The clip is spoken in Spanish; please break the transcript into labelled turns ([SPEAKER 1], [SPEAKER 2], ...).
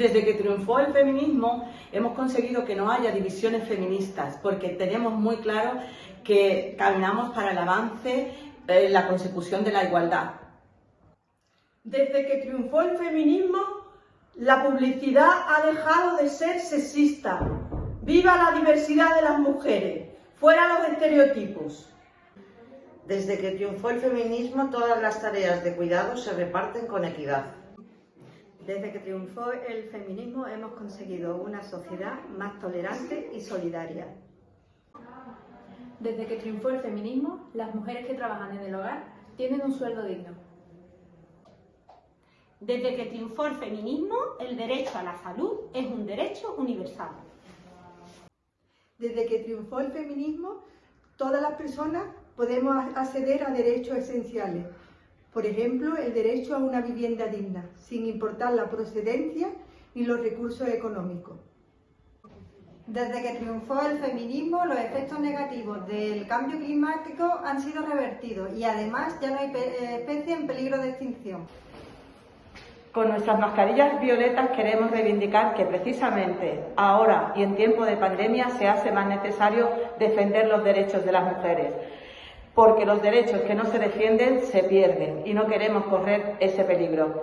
[SPEAKER 1] Desde que triunfó el feminismo hemos conseguido que no haya divisiones feministas porque tenemos muy claro que caminamos para el avance, eh, la consecución de la igualdad.
[SPEAKER 2] Desde que triunfó el feminismo, la publicidad ha dejado de ser sexista. ¡Viva la diversidad de las mujeres! ¡Fuera los estereotipos!
[SPEAKER 3] Desde que triunfó el feminismo, todas las tareas de cuidado se reparten con equidad.
[SPEAKER 4] Desde que triunfó el feminismo hemos conseguido una sociedad más tolerante y solidaria.
[SPEAKER 5] Desde que triunfó el feminismo, las mujeres que trabajan en el hogar tienen un sueldo digno.
[SPEAKER 6] Desde que triunfó el feminismo, el derecho a la salud es un derecho universal.
[SPEAKER 2] Desde que triunfó el feminismo, todas las personas podemos acceder a derechos esenciales, por ejemplo, el derecho a una vivienda digna, sin importar la procedencia ni los recursos económicos.
[SPEAKER 4] Desde que triunfó el feminismo, los efectos negativos del cambio climático han sido revertidos y además ya no hay eh, especies en peligro de extinción.
[SPEAKER 1] Con nuestras mascarillas violetas queremos reivindicar que precisamente ahora y en tiempo de pandemia se hace más necesario defender los derechos de las mujeres porque los derechos que no se defienden se pierden y no queremos correr ese peligro.